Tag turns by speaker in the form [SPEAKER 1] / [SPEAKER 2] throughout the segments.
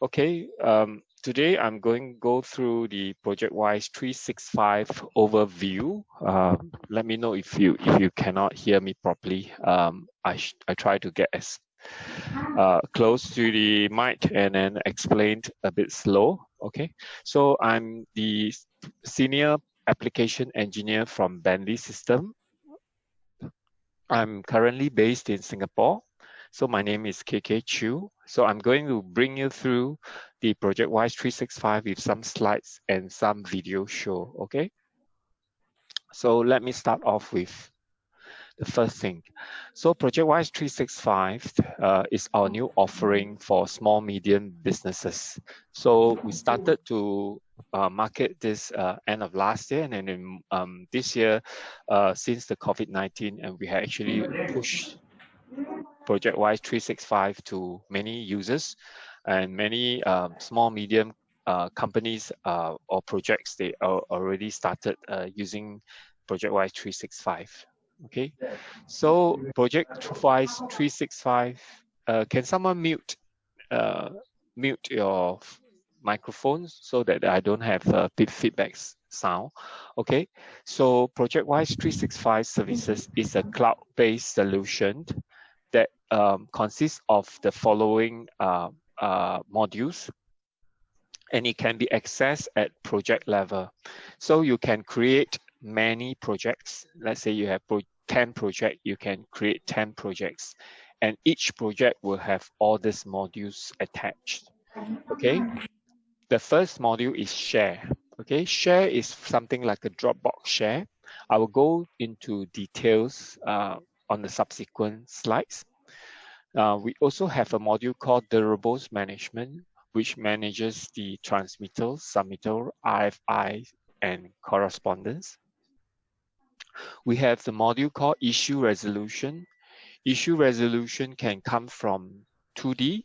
[SPEAKER 1] Okay, um, today I'm going to go through the ProjectWise 365 overview. Um, let me know if you if you cannot hear me properly. Um, I I try to get as uh, close to the mic and then explain a bit slow. Okay, so I'm the senior application engineer from Bentley System. I'm currently based in Singapore. So my name is KK Chu. So I'm going to bring you through the ProjectWise 365 with some slides and some video show, okay? So let me start off with the first thing. So ProjectWise 365 uh, is our new offering for small, medium businesses. So we started to uh, market this uh, end of last year and then in, um, this year, uh, since the COVID-19, and we have actually pushed ProjectWise 365 to many users and many um, small, medium uh, companies uh, or projects, they are already started uh, using ProjectWise 365. Okay, so ProjectWise 365, uh, can someone mute uh, mute your microphones so that I don't have a bit feedback sound. Okay, so ProjectWise 365 services is a cloud-based solution that um, consists of the following uh, uh, modules and it can be accessed at project level. So you can create many projects. Let's say you have 10 projects, you can create 10 projects and each project will have all these modules attached. Okay. The first module is share. Okay. Share is something like a Dropbox share. I will go into details uh, on the subsequent slides. Uh, we also have a module called deliverables management, which manages the transmittal, submittal, RFI, and correspondence. We have the module called issue resolution. Issue resolution can come from 2D.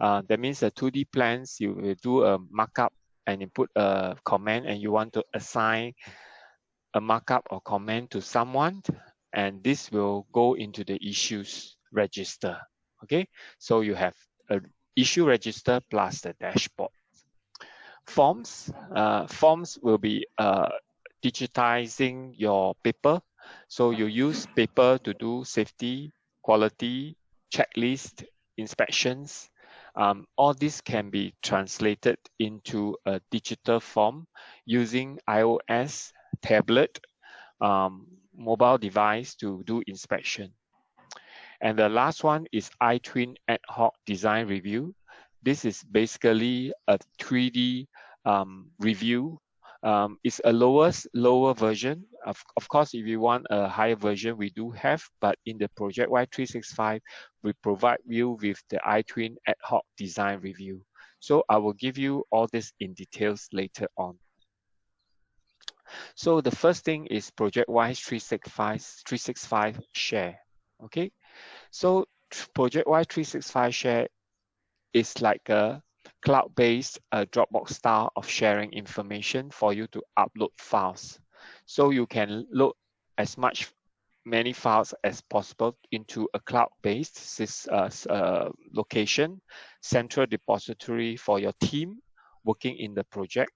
[SPEAKER 1] Uh, that means the 2D plans, you will do a markup and you put a comment and you want to assign a markup or comment to someone and this will go into the issues register. Okay, so you have a issue register plus the dashboard. Forms, uh, forms will be uh, digitizing your paper. So you use paper to do safety, quality, checklist, inspections. Um, all this can be translated into a digital form using iOS, tablet, um, mobile device to do inspection. And the last one is iTwin Ad Hoc Design Review. This is basically a 3D um, review. Um, it's a lowest lower version. Of, of course, if you want a higher version, we do have, but in the ProjectWise 365, we provide you with the iTwin Ad Hoc Design Review. So I will give you all this in details later on. So the first thing is ProjectWise 365, 365 share. Okay, so Project ProjectWise 365 Share is like a cloud-based uh, Dropbox style of sharing information for you to upload files. So you can load as much many files as possible into a cloud-based uh, uh, location, central depository for your team working in the project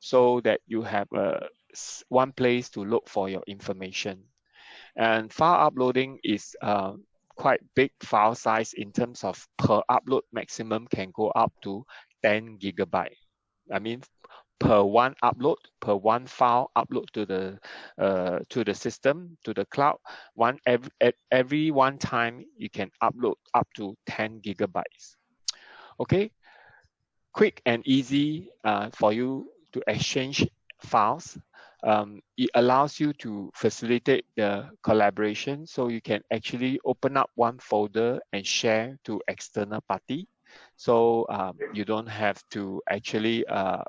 [SPEAKER 1] so that you have uh, one place to look for your information. And file uploading is uh, quite big file size in terms of per upload maximum can go up to 10 gigabyte. I mean, per one upload, per one file upload to the uh, to the system, to the cloud, one every, every one time you can upload up to 10 gigabytes. Okay, quick and easy uh, for you to exchange files um, it allows you to facilitate the collaboration. So you can actually open up one folder and share to external party. So um, you don't have to actually uh,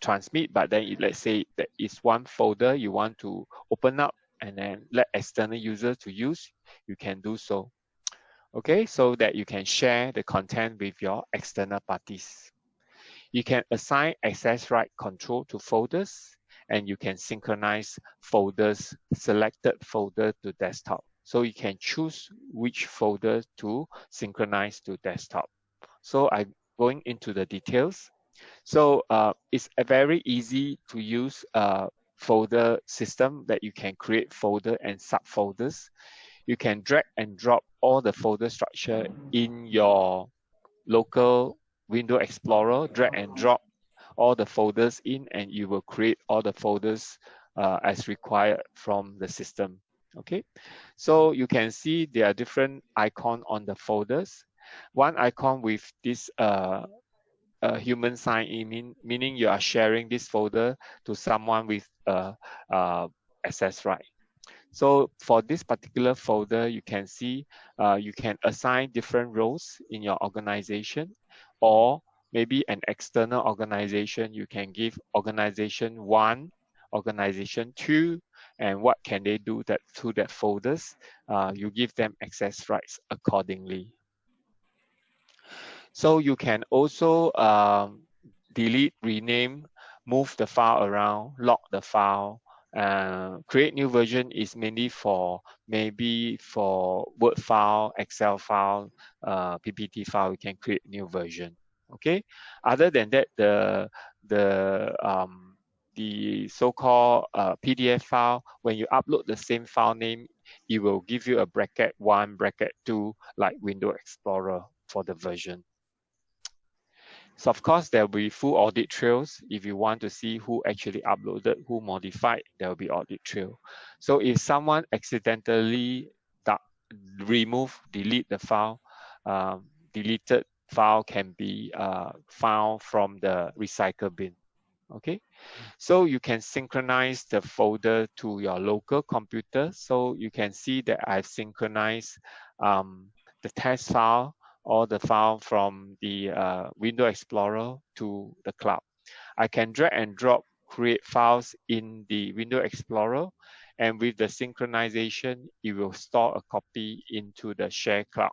[SPEAKER 1] transmit, but then let's say that is one folder you want to open up and then let external users to use, you can do so. Okay, so that you can share the content with your external parties. You can assign access right control to folders and you can synchronize folders, selected folder to desktop. So you can choose which folder to synchronize to desktop. So I'm going into the details. So uh, it's a very easy to use uh, folder system that you can create folder and subfolders. You can drag and drop all the folder structure in your local window explorer, drag and drop all the folders in and you will create all the folders uh, as required from the system. Okay, so you can see there are different icon on the folders. One icon with this uh, uh, human sign in, mean, meaning you are sharing this folder to someone with uh, uh, access right. So for this particular folder, you can see uh, you can assign different roles in your organization or maybe an external organization, you can give organization one, organization two, and what can they do that to that folders, uh, you give them access rights accordingly. So you can also um, delete, rename, move the file around, lock the file, uh, create new version is mainly for maybe for Word file, Excel file, uh, PPT file, you can create new version. Okay. Other than that, the the um, the so-called uh, PDF file, when you upload the same file name, it will give you a bracket one, bracket two, like Window Explorer for the version. So of course, there will be full audit trails. If you want to see who actually uploaded, who modified, there will be audit trail. So if someone accidentally remove, delete the file, um, deleted file can be uh, found from the recycle bin. Okay, so you can synchronize the folder to your local computer. So you can see that I've synchronized um, the test file or the file from the uh, Window Explorer to the cloud. I can drag and drop create files in the Window Explorer and with the synchronization, it will store a copy into the share cloud.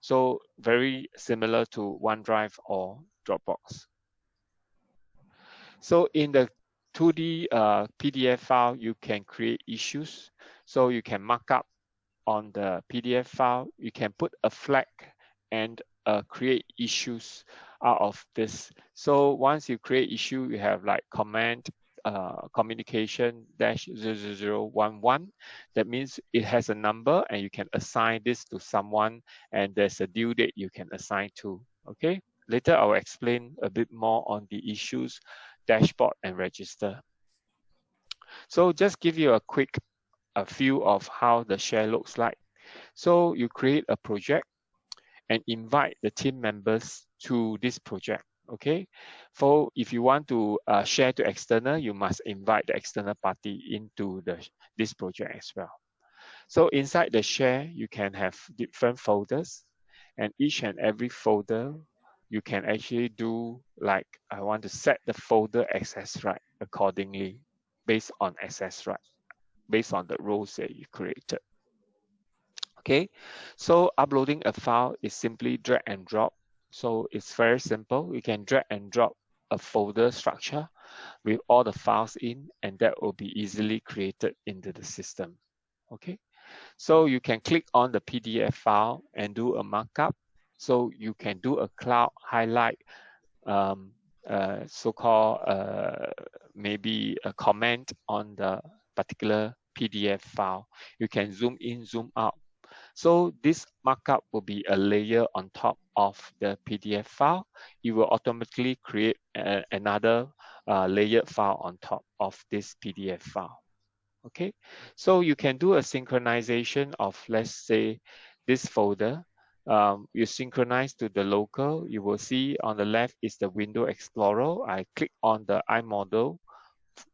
[SPEAKER 1] So very similar to OneDrive or Dropbox. So in the 2D uh, PDF file, you can create issues. So you can mark up on the PDF file. You can put a flag and uh, create issues out of this. So once you create issue, you have like command uh, communication dash 0011. That means it has a number and you can assign this to someone and there's a due date you can assign to, okay? Later I'll explain a bit more on the issues, dashboard and register. So just give you a quick a view of how the share looks like. So you create a project and invite the team members to this project. Okay, for if you want to uh, share to external, you must invite the external party into the this project as well. So inside the share, you can have different folders, and each and every folder you can actually do like I want to set the folder access right accordingly based on access right, based on the roles that you created. Okay, so uploading a file is simply drag and drop. So it's very simple. You can drag and drop a folder structure with all the files in, and that will be easily created into the system. Okay, so you can click on the PDF file and do a markup. So you can do a cloud highlight, um, uh, so-called uh, maybe a comment on the particular PDF file. You can zoom in, zoom out so this markup will be a layer on top of the PDF file. It will automatically create a, another uh, layered file on top of this PDF file. Okay, so you can do a synchronization of, let's say, this folder. Um, you synchronize to the local. You will see on the left is the Window Explorer. I click on the iModel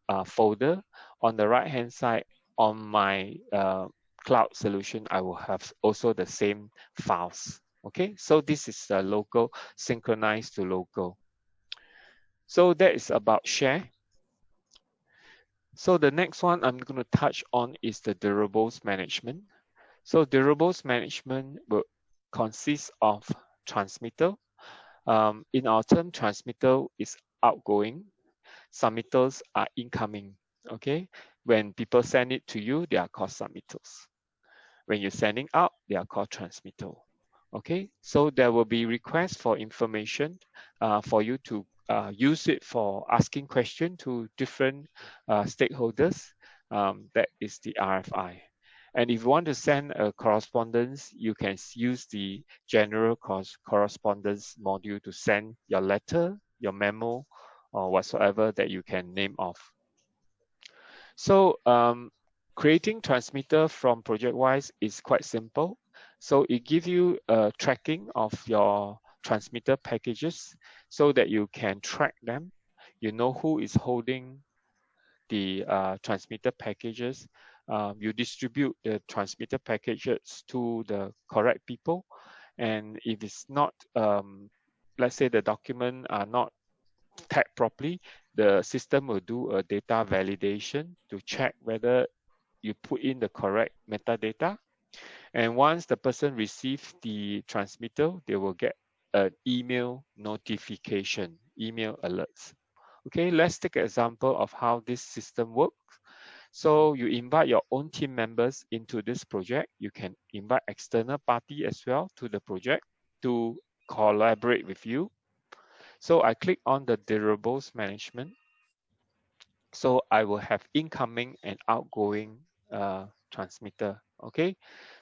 [SPEAKER 1] uh, folder. On the right hand side, on my uh, cloud solution, I will have also the same files. Okay, so this is the local synchronized to local. So that is about share. So the next one I'm going to touch on is the deliverables management. So deliverables management will consist of transmitter. Um, in our term, transmitter is outgoing. Submitters are incoming. Okay, when people send it to you, they are called submitters. When you're sending out, they are called transmitter. Okay, so there will be requests for information uh, for you to uh, use it for asking question to different uh, stakeholders. Um, that is the RFI. And if you want to send a correspondence, you can use the general correspondence module to send your letter, your memo, or whatsoever that you can name off. So um, creating transmitter from ProjectWise is quite simple. So it gives you a tracking of your transmitter packages so that you can track them. You know who is holding the uh, transmitter packages. Um, you distribute the transmitter packages to the correct people. And if it's not, um, let's say the document are not tagged properly, the system will do a data validation to check whether you put in the correct metadata and once the person receives the transmitter, they will get an email notification, email alerts. Okay, let's take an example of how this system works. So you invite your own team members into this project. You can invite external party as well to the project to collaborate with you. So I click on the deliverables management. So I will have incoming and outgoing uh, transmitter. Okay,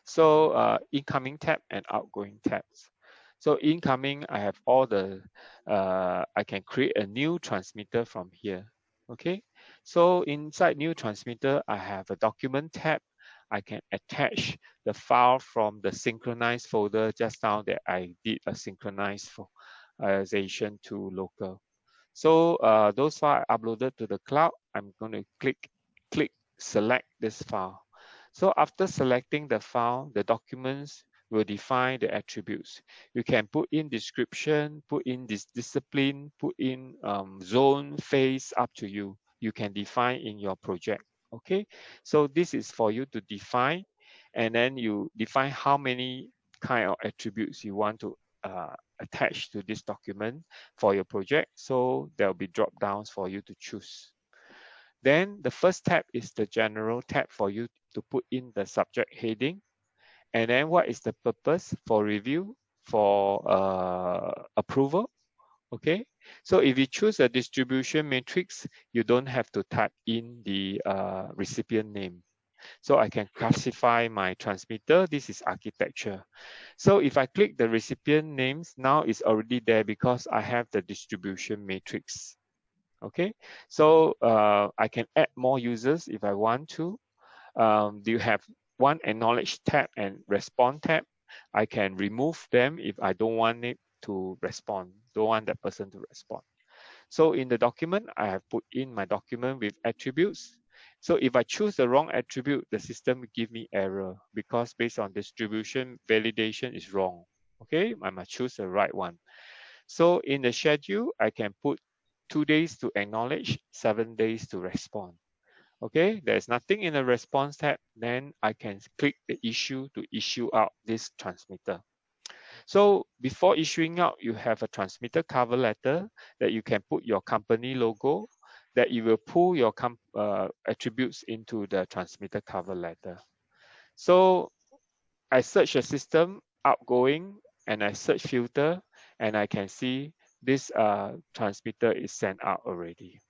[SPEAKER 1] so uh, incoming tab and outgoing tabs. So incoming, I have all the, uh, I can create a new transmitter from here. Okay, so inside new transmitter, I have a document tab. I can attach the file from the synchronized folder just now that I did a synchronization to local. So uh, those files uploaded to the cloud, I'm going to click, click select this file. So after selecting the file, the documents will define the attributes. You can put in description, put in this discipline, put in um, zone, phase, up to you. You can define in your project, okay? So this is for you to define, and then you define how many kind of attributes you want to uh, attach to this document for your project. So there'll be drop downs for you to choose. Then the first tab is the general tab for you to put in the subject heading. And then what is the purpose for review, for uh, approval? Okay, so if you choose a distribution matrix, you don't have to type in the uh, recipient name. So I can classify my transmitter. This is architecture. So if I click the recipient names, now it's already there because I have the distribution matrix. Okay, so uh, I can add more users if I want to. Um, you have one acknowledge tab and respond tab. I can remove them if I don't want it to respond, don't want that person to respond. So in the document, I have put in my document with attributes. So if I choose the wrong attribute, the system will give me error because based on distribution, validation is wrong. Okay, I must choose the right one. So in the schedule, I can put two days to acknowledge, seven days to respond. Okay, there's nothing in the response tab, then I can click the issue to issue out this transmitter. So before issuing out, you have a transmitter cover letter that you can put your company logo, that you will pull your uh, attributes into the transmitter cover letter. So I search a system outgoing and I search filter and I can see this uh, transmitter is sent out already.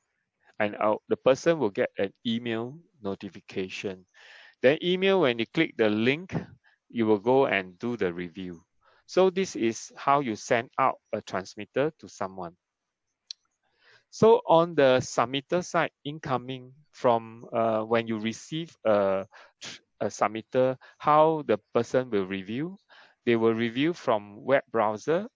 [SPEAKER 1] And out, the person will get an email notification. Then email, when you click the link, you will go and do the review. So this is how you send out a transmitter to someone. So on the submitter side, incoming from uh, when you receive a, a submitter, how the person will review. They will review from web browser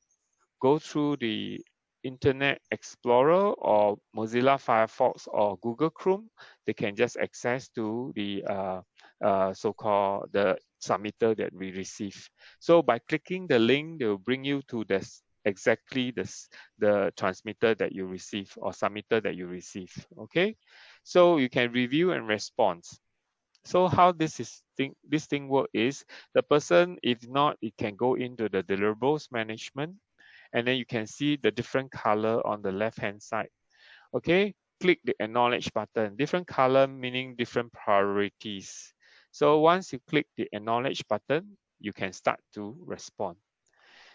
[SPEAKER 1] go through the Internet Explorer or Mozilla Firefox or Google Chrome, they can just access to the uh, uh, so-called the submitter that we receive. So by clicking the link, they will bring you to this exactly this the transmitter that you receive or submitter that you receive. Okay, so you can review and respond. So how this is thing this thing work is the person if not it can go into the deliverables management and then you can see the different color on the left hand side. Okay, click the acknowledge button. Different color meaning different priorities. So once you click the acknowledge button, you can start to respond.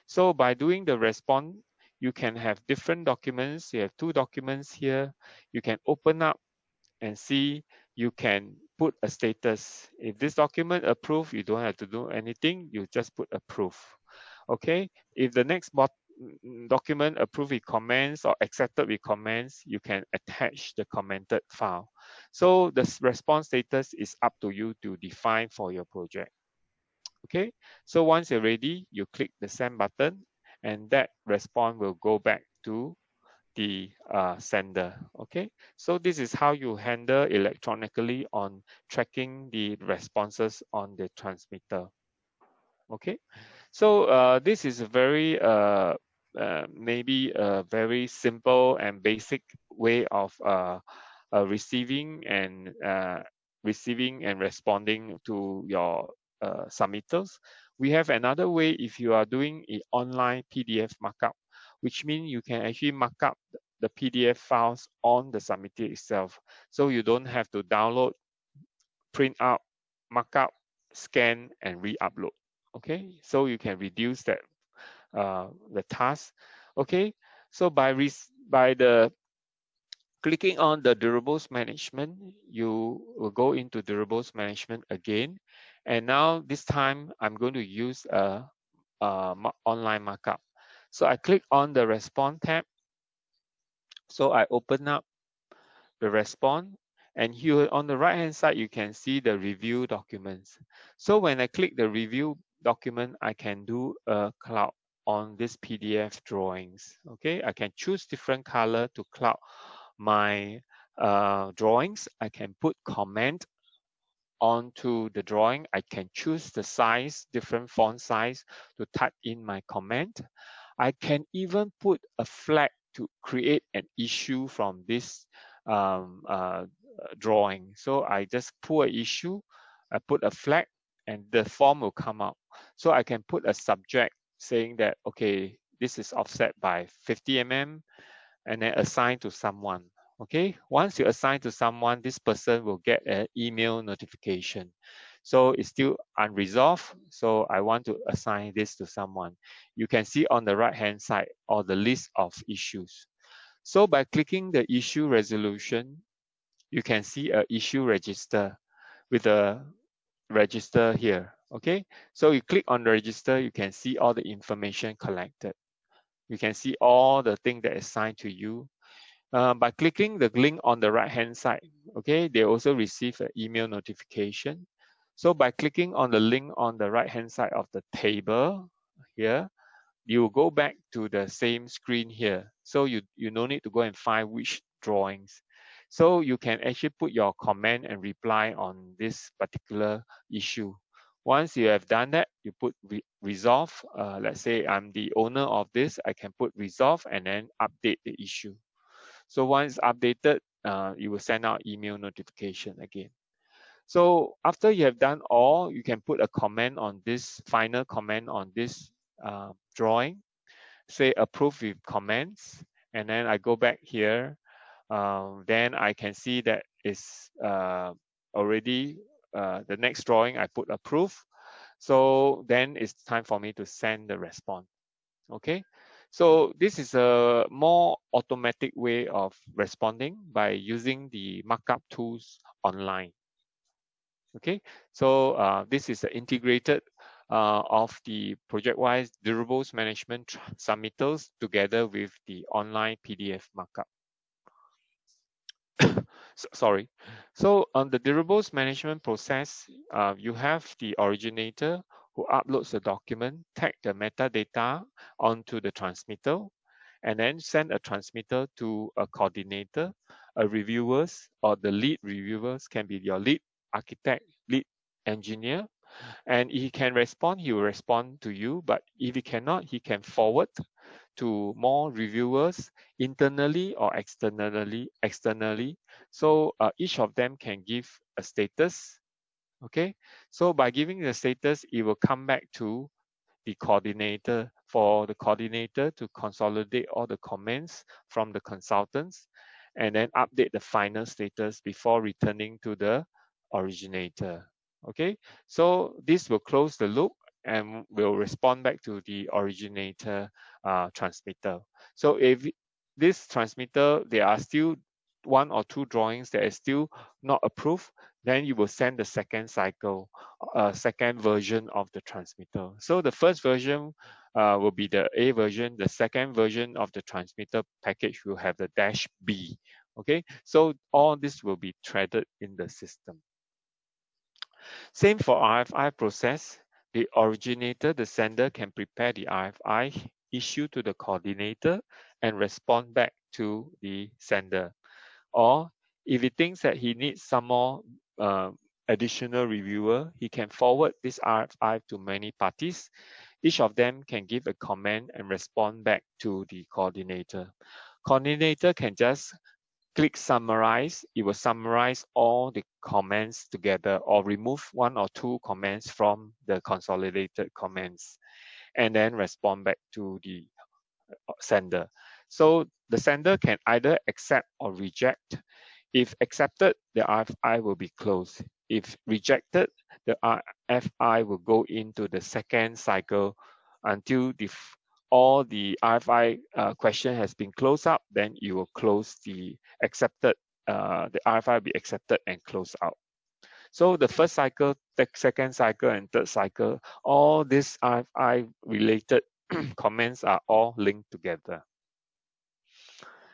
[SPEAKER 1] So by doing the response, you can have different documents. You have two documents here. You can open up and see, you can put a status. If this document approved, you don't have to do anything. You just put approve. Okay. If the next document approved with comments or accepted with comments, you can attach the commented file. So the response status is up to you to define for your project. Okay, so once you're ready, you click the send button and that response will go back to the uh, sender. Okay, so this is how you handle electronically on tracking the responses on the transmitter. Okay, so uh, this is a very uh, uh, maybe a very simple and basic way of uh, uh, receiving and uh, receiving and responding to your uh, submittals. We have another way if you are doing an online PDF markup, which means you can actually mark up the PDF files on the submitter itself. So you don't have to download, print out, mark up, scan, and re-upload. Okay, so you can reduce that uh, the task. Okay, so by by the clicking on the deliverables management, you will go into deliverables management again. And now this time I'm going to use a, a online markup. So I click on the respond tab. So I open up the respond and here on the right hand side, you can see the review documents. So when I click the review document, I can do a cloud on this PDF drawings. Okay, I can choose different color to cloud my uh, drawings. I can put comment onto the drawing. I can choose the size, different font size to type in my comment. I can even put a flag to create an issue from this um, uh, drawing. So I just pull an issue, I put a flag and the form will come out. So I can put a subject saying that, okay, this is offset by 50 mm and then assign to someone. Okay, once you assign to someone, this person will get an email notification. So it's still unresolved. So I want to assign this to someone. You can see on the right hand side or the list of issues. So by clicking the issue resolution, you can see a issue register with a register here. Okay, so you click on register, you can see all the information collected. You can see all the things that is assigned to you. Uh, by clicking the link on the right hand side, okay, they also receive an email notification. So by clicking on the link on the right hand side of the table here, you go back to the same screen here. So you, you no need to go and find which drawings. So you can actually put your comment and reply on this particular issue. Once you have done that, you put re resolve. Uh, let's say I'm the owner of this, I can put resolve and then update the issue. So once updated, uh, you will send out email notification again. So after you have done all, you can put a comment on this final comment on this uh, drawing, say approve with comments, and then I go back here um, then I can see that is uh, already uh, the next drawing I put approve. So then it's time for me to send the response. Okay, so this is a more automatic way of responding by using the markup tools online. Okay, so uh, this is integrated uh, of the ProjectWise deliverables management submittals together with the online PDF markup sorry. So on the deliverables management process, uh, you have the originator who uploads the document, tag the metadata onto the transmitter, and then send a transmitter to a coordinator, a reviewers, or the lead reviewers can be your lead architect, lead engineer. And he can respond, he will respond to you, but if he cannot, he can forward to more reviewers internally or externally externally. So uh, each of them can give a status okay? So by giving the status it will come back to the coordinator for the coordinator to consolidate all the comments from the consultants and then update the final status before returning to the originator okay? So this will close the loop and will respond back to the originator uh, transmitter. So if this transmitter, there are still one or two drawings that is still not approved, then you will send the second cycle, uh, second version of the transmitter. So the first version uh, will be the A version. The second version of the transmitter package will have the dash B. Okay, so all this will be threaded in the system. Same for RFI process. The originator, the sender can prepare the RFI, issue to the coordinator, and respond back to the sender. Or if he thinks that he needs some more uh, additional reviewer, he can forward this RFI to many parties. Each of them can give a comment and respond back to the coordinator. Coordinator can just click summarize. It will summarize all the comments together or remove one or two comments from the consolidated comments and then respond back to the uh, sender. So the sender can either accept or reject. If accepted, the RFI will be closed. If rejected, the RFI will go into the second cycle until the, all the RFI uh, question has been closed up, then you will close the accepted, uh, the RFI will be accepted and closed out. So the first cycle, the second cycle, and third cycle, all these RFI related comments are all linked together.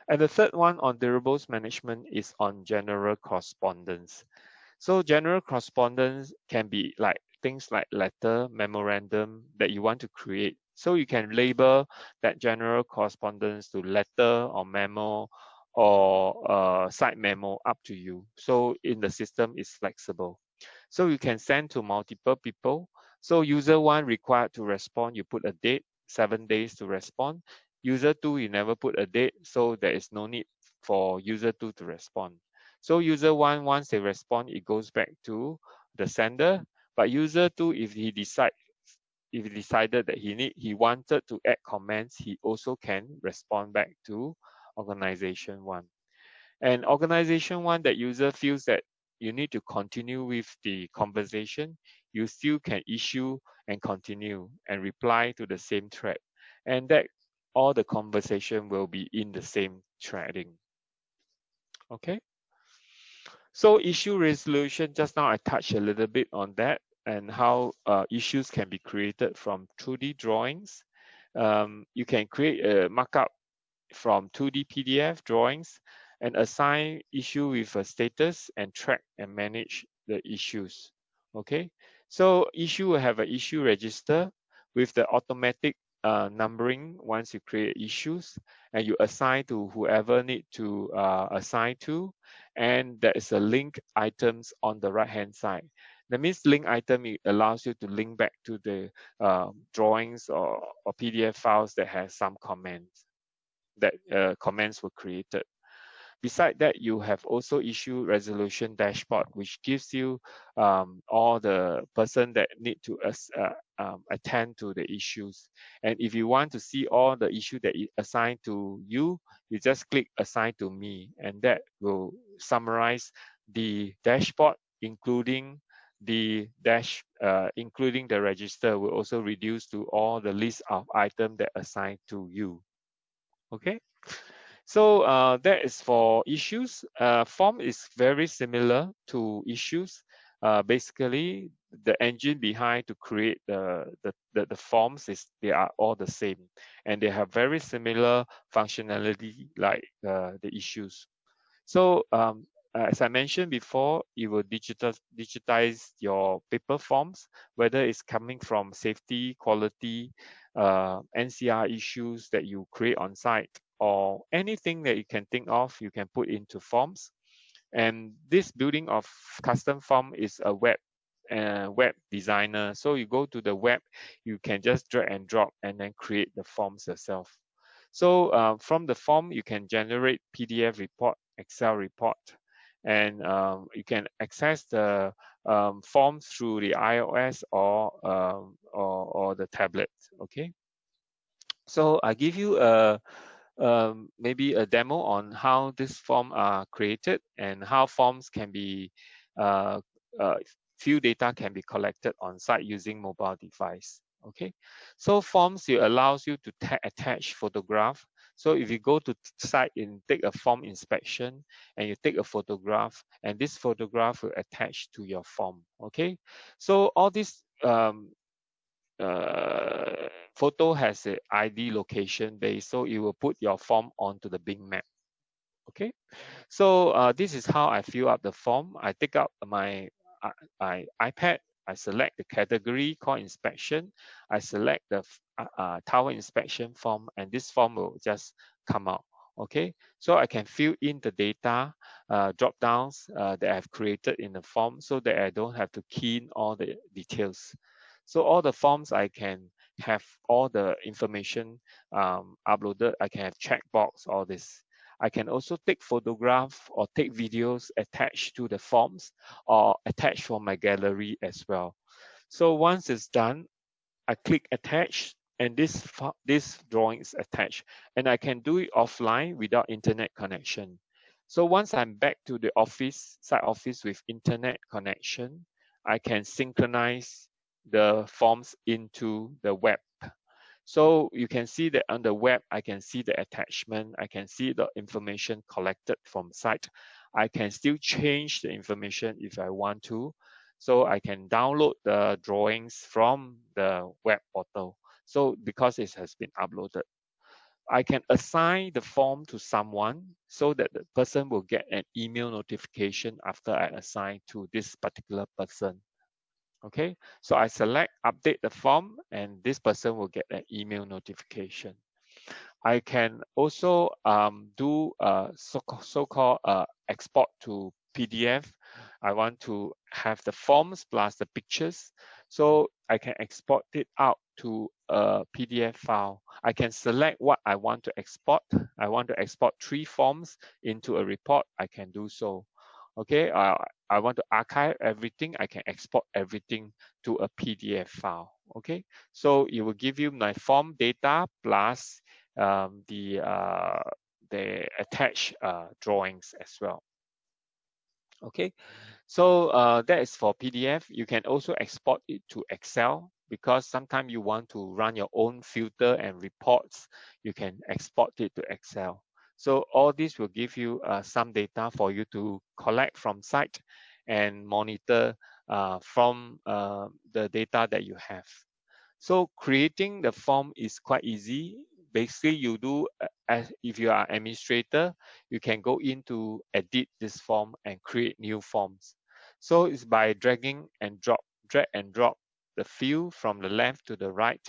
[SPEAKER 1] And the third one on deliverables management is on general correspondence. So general correspondence can be like things like letter, memorandum that you want to create. So you can label that general correspondence to letter or memo or uh, side memo up to you. So in the system is flexible. So you can send to multiple people. So user one required to respond, you put a date, seven days to respond. User two, you never put a date, so there is no need for user two to respond. So user one, once they respond, it goes back to the sender. But user two, if he decide, if he decided that he need, he wanted to add comments, he also can respond back to organization one. And organization one, that user feels that you need to continue with the conversation, you still can issue and continue and reply to the same thread. And that all the conversation will be in the same threading. Okay. So issue resolution, just now I touched a little bit on that and how uh, issues can be created from 2D drawings. Um, you can create a markup from 2D PDF drawings and assign issue with a status and track and manage the issues. Okay, so issue will have an issue register with the automatic uh, numbering once you create issues and you assign to whoever need to uh, assign to and there is a link items on the right hand side. That means link item it allows you to link back to the uh, drawings or, or pdf files that has some comments that uh, comments were created Beside that, you have also issued resolution dashboard, which gives you um, all the person that need to uh, um, attend to the issues. And if you want to see all the issue that is assigned to you, you just click assign to me, and that will summarize the dashboard, including the dash, uh, including the register will also reduce to all the list of items that assigned to you. Okay. So uh, that is for issues. Uh, form is very similar to issues. Uh, basically, the engine behind to create the, the, the, the, forms is they are all the same and they have very similar functionality like uh, the issues. So um, as I mentioned before, you will digital, digitize your paper forms, whether it's coming from safety, quality, uh, NCR issues that you create on site or anything that you can think of, you can put into forms. And this building of custom form is a web uh, web designer. So you go to the web, you can just drag and drop and then create the forms yourself. So uh, from the form, you can generate PDF report, Excel report, and um, you can access the um, form through the iOS or, um, or, or the tablet. Okay. So I give you a um, maybe a demo on how this form are created and how forms can be uh, uh, few data can be collected on site using mobile device. Okay, so forms it allows you to attach photograph. So if you go to site and take a form inspection and you take a photograph and this photograph will attach to your form. Okay, so all this um, uh, photo has a ID location base, so you will put your form onto the Bing map. Okay, so uh, this is how I fill up the form. I take out my uh, I, iPad, I select the category called inspection, I select the uh, uh, tower inspection form, and this form will just come out. Okay, so I can fill in the data uh, drop downs uh, that I've created in the form so that I don't have to key in all the details. So all the forms I can have all the information um, uploaded. I can have checkbox, all this. I can also take photograph or take videos attached to the forms or attach from my gallery as well. So once it's done, I click attach and this, this drawing is attached and I can do it offline without internet connection. So once I'm back to the office, site office with internet connection, I can synchronize the forms into the web. So you can see that on the web, I can see the attachment. I can see the information collected from site. I can still change the information if I want to. So I can download the drawings from the web portal. So because it has been uploaded, I can assign the form to someone so that the person will get an email notification after I assign to this particular person. Okay, so I select update the form and this person will get an email notification. I can also um, do a so-called so uh, export to PDF. I want to have the forms plus the pictures. So I can export it out to a PDF file. I can select what I want to export. I want to export three forms into a report. I can do so okay uh, i want to archive everything. I can export everything to a pdf file. Okay so it will give you my form data plus um, the uh, the attached uh, drawings as well. Okay so uh, that is for pdf you can also export it to excel because sometimes you want to run your own filter and reports you can export it to excel so all this will give you uh, some data for you to collect from site and monitor uh, from uh, the data that you have. So creating the form is quite easy. Basically, you do, uh, as if you are administrator, you can go into edit this form and create new forms. So it's by dragging and drop, drag and drop the field from the left to the right,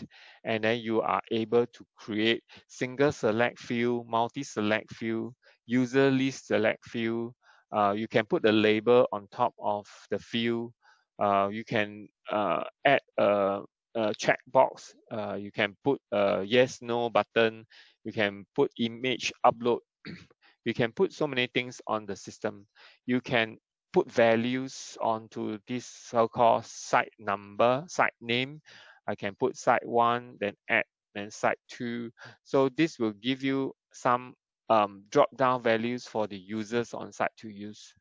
[SPEAKER 1] and then you are able to create single select field, multi-select field, user list select field. Uh, you can put the label on top of the field. Uh, you can uh, add a, a checkbox. Uh, you can put a yes, no button. You can put image upload. you can put so many things on the system. You can put values onto this so-called site number, site name. I can put site one, then add, then site two. So this will give you some um, drop-down values for the users on site to use.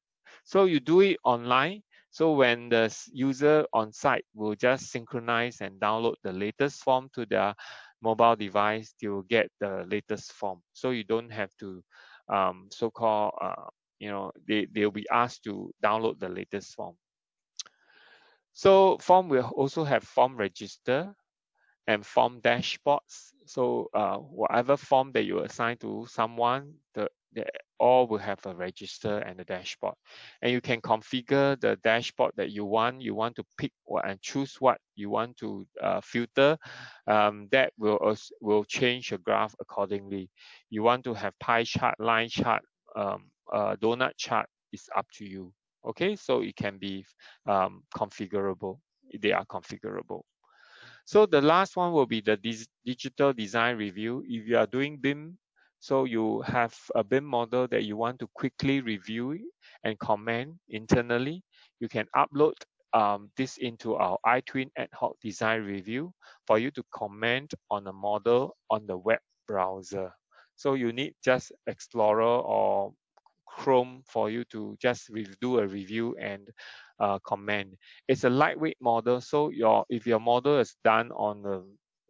[SPEAKER 1] So you do it online. So when the user on site will just synchronize and download the latest form to their mobile device, they will get the latest form. So you don't have to um, so-called uh, you know, they, they'll be asked to download the latest form. So form will also have form register and form dashboards. So uh, whatever form that you assign to someone, the, the all will have a register and a dashboard. And you can configure the dashboard that you want. You want to pick what and choose what you want to uh, filter. Um, that will will change your graph accordingly. You want to have pie chart, line chart, um, uh, donut chart is up to you. Okay, so it can be um, configurable. They are configurable. So the last one will be the digital design review. If you are doing BIM, so you have a BIM model that you want to quickly review and comment internally, you can upload um, this into our iTwin ad hoc design review for you to comment on a model on the web browser. So you need just Explorer or Chrome for you to just do a review and uh, command. It's a lightweight model, so your if your model is done on a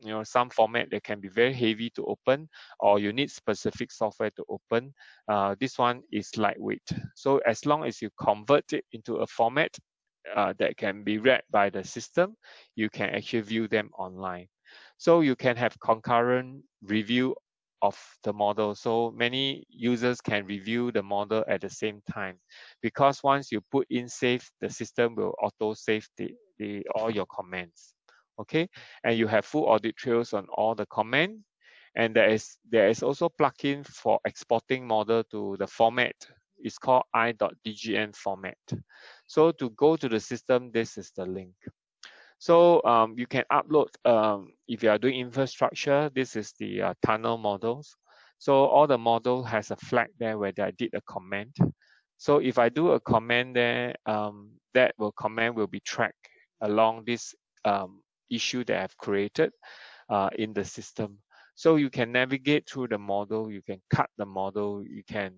[SPEAKER 1] you know some format that can be very heavy to open or you need specific software to open uh, this one is lightweight so as long as you convert it into a format uh, that can be read by the system you can actually view them online so you can have concurrent review of the model. So many users can review the model at the same time because once you put in save, the system will auto save the, the all your comments. Okay, and you have full audit trails on all the comment. And there is there is also plugin for exporting model to the format. It's called i.dgn format. So to go to the system, this is the link. So um, you can upload, um, if you are doing infrastructure, this is the uh, tunnel models. So all the model has a flag there where I did a comment. So if I do a comment there, um, that will comment will be tracked along this um, issue that I've created uh, in the system. So you can navigate through the model, you can cut the model, you can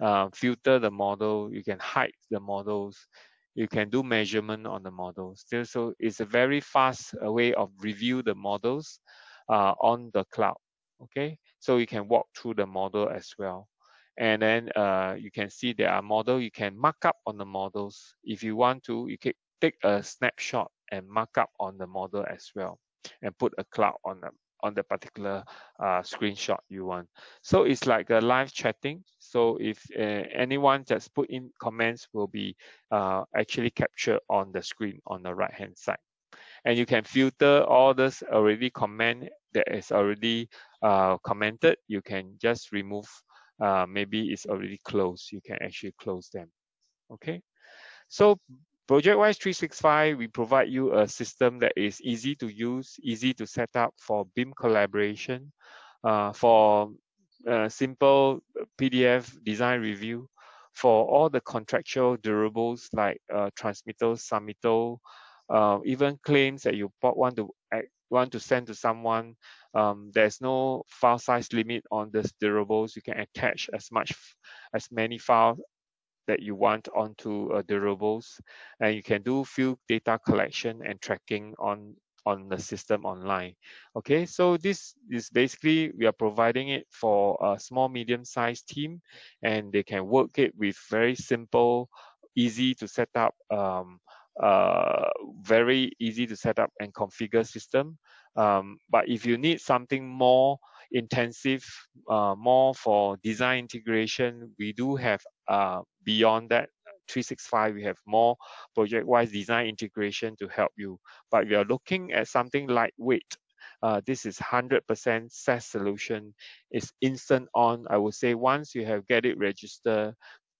[SPEAKER 1] uh, filter the model, you can hide the models, you can do measurement on the models. Still, so it's a very fast uh, way of review the models uh, on the cloud. Okay, so you can walk through the model as well. And then uh, you can see there are model, you can mark up on the models. If you want to, you can take a snapshot and mark up on the model as well and put a cloud on them on the particular uh, screenshot you want. So it's like a live chatting. So if uh, anyone just put in comments will be uh, actually captured on the screen on the right hand side. And you can filter all this already comment that is already uh, commented. You can just remove, uh, maybe it's already closed. You can actually close them. Okay. So ProjectWise 365, we provide you a system that is easy to use, easy to set up for BIM collaboration, uh, for uh, simple PDF design review, for all the contractual deliverables like uh, transmittal, submittal, uh, even claims that you want to want to send to someone. Um, there's no file size limit on the deliverables. You can attach as much as many files that you want onto uh, deliverables. And you can do field data collection and tracking on on the system online. Okay so this is basically we are providing it for a small medium sized team and they can work it with very simple easy to set up um, uh, very easy to set up and configure system. Um, but if you need something more intensive, uh, more for design integration. We do have uh, beyond that 365, we have more ProjectWise design integration to help you. But we are looking at something lightweight. Uh, this is 100% SaaS solution. It's instant on. I would say once you have get it registered,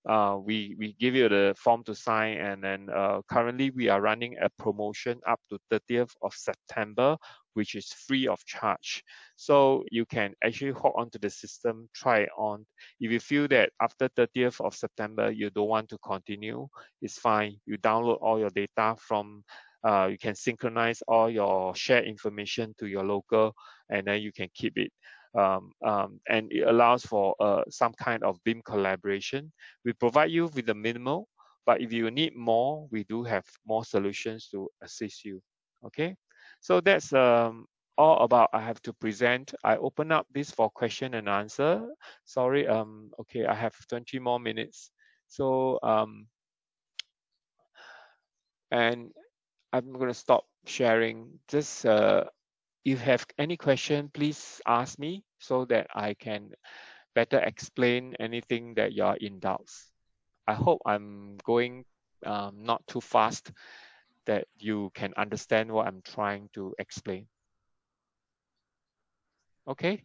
[SPEAKER 1] uh, we we give you the form to sign and then uh, currently we are running a promotion up to 30th of September which is free of charge. So you can actually hook onto the system try it on. If you feel that after 30th of September you don't want to continue it's fine. You download all your data from uh, you can synchronize all your shared information to your local and then you can keep it. Um, um, and it allows for uh, some kind of BIM collaboration. We provide you with the minimal, but if you need more, we do have more solutions to assist you. Okay, so that's um, all about I have to present. I open up this for question and answer. Sorry, um, okay, I have 20 more minutes. So, um, and I'm going to stop sharing. Just uh, if you have any question, please ask me so that I can better explain anything that you're in doubts. I hope I'm going um, not too fast that you can understand what I'm trying to explain. Okay.